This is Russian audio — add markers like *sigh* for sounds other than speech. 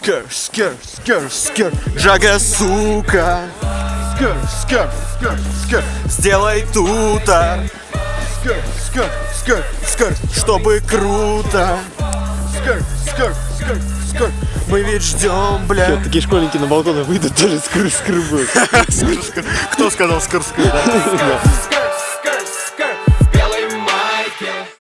скер, скер, скер, скер, Джага, сука. Скер, скер, скер, скер, сделай тута. Скер, скер, скер, скер, чтобы круто. Скер, скер, скер, скер, мы ведь ждем, бля. Такие школьники на балконы выйдут, тоже скры-скры. *laughs* Кто сказал скр скер? *laughs*